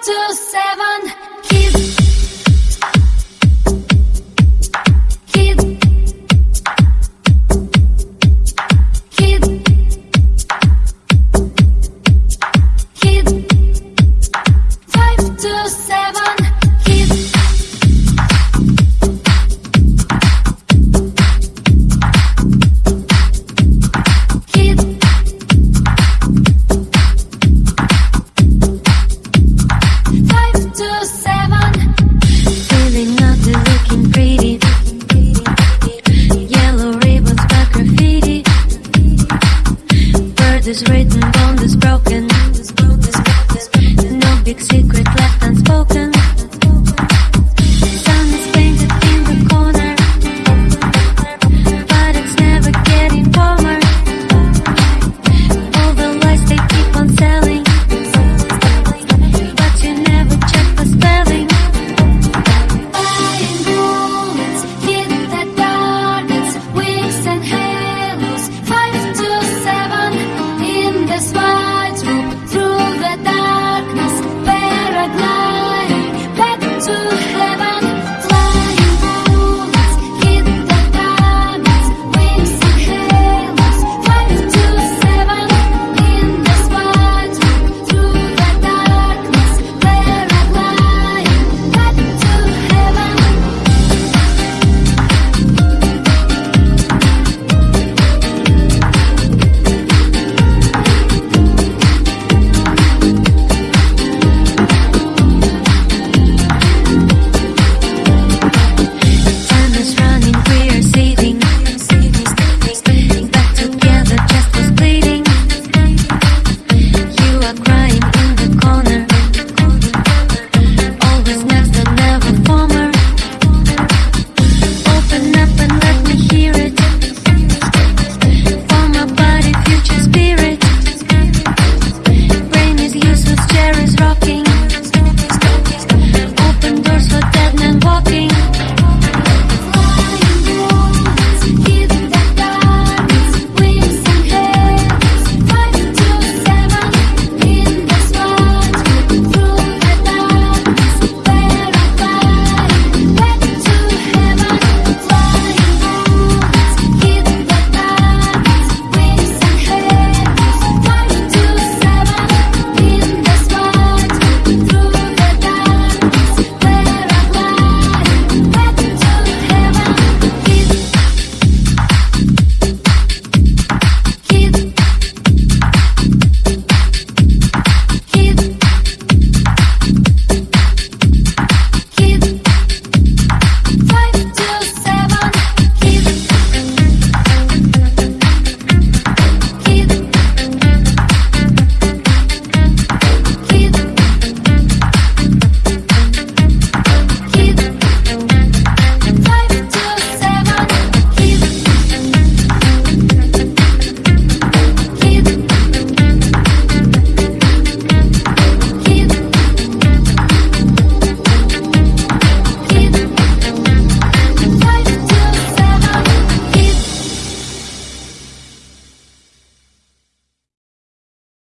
to seven. secret